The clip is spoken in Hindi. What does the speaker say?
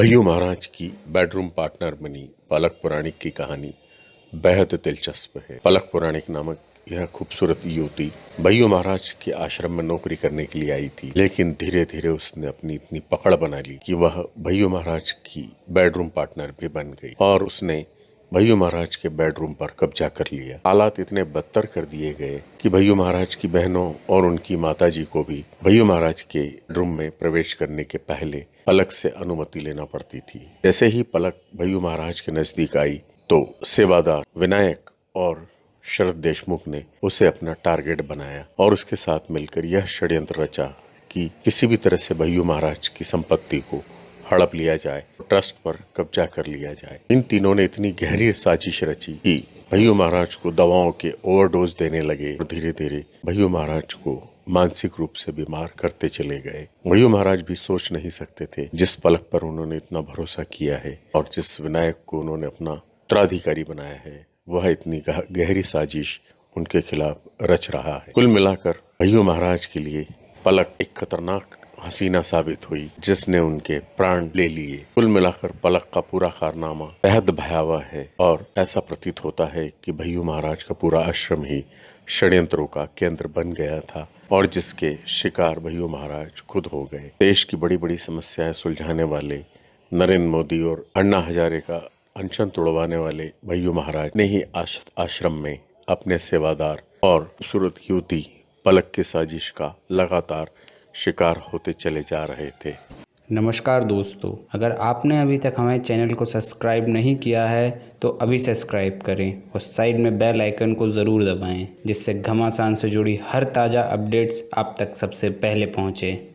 भैयू महाराज की बेडरूम पार्टनर बनी पलक पुराणिक की कहानी बेहद दिलचस्प है। पलक पुराणिक नामक यह खूबसूरत युवती भैयू महाराज के आश्रम में नौकरी करने के लिए आई थी, लेकिन धीरे धीरे उसने अपनी इतनी पकड़ बना ली कि वह भैयू महाराज की बेडरूम पार्टनर भी बन गई और उसने भैयू महाराज के बेडरूम पर कब्जा कर लिया। हालात इतने बदतर कर दिए गए कि भैयू महाराज की बहनों और उनकी माताजी को भी भैयू महाराज के रूम में प्रवेश करने के पहले पलक से अनुमति लेना पड़ती थी। जैसे ही पलक भैयू महाराज के नज़दीक आई तो सेवादार, विनायक और शरद देशमुख ने उसे अपना टारगेट बनाया और उसके साथ मिलकर यह षड्यंत्र रचा कि किसी भी तरह से भैयू महाराज की संपत्ति को हड़प लिया जाए। ट्रस्ट पर कब्जा कर लिया जाए। इन तीनों ने इतनी गहरी साजिश रची कि भैयू महाराज को दवाओं के ओवरडोज देने लगे और धीरे धीरे भैयू महाराज को मानसिक रूप से बीमार करते चले गए। भैयू महाराज भी सोच नहीं सकते थे जिस पलक पर उन्होंने इतना भरोसा किया है और जिस विनायक को उन्होंने अपना उत्तराधिकारी बनाया है, वह इतनी गहरी साजिश उनके खिलाफ रच रहा है। कुल मिलाकर भैयू महाराज के लिए पलक एक खतरनाक हसीना साबित हुई, जिसने उनके प्राण ले लिए। कुल मिलाकर पलक का पूरा कारनामा बेहद भयावह है और ऐसा प्रतीत होता है कि भैयू महाराज का पूरा आश्रम ही षड्यंत्रों का केंद्र बन गया था और जिसके शिकार भैयू महाराज खुद हो गए। देश की बड़ी बड़ी समस्याएँ सुलझाने वाले नरेंद्र मोदी और अन्ना हजारे का अनशन तोड़वाने वाले भैयू महाराज ने ही आश्रम में अपने सेवादार और खूबसूरत युवती पलक की साजिश का लगातार शिकार होते चले जा रहे थे। नमस्कार दोस्तों, अगर आपने अभी तक हमारे चैनल को सब्सक्राइब नहीं किया है तो अभी सब्सक्राइब करें और साइड में बेल आइकन को ज़रूर दबाएँ, जिससे घमासान से जुड़ी हर ताज़ा अपडेट्स आप तक सबसे पहले पहुँचें।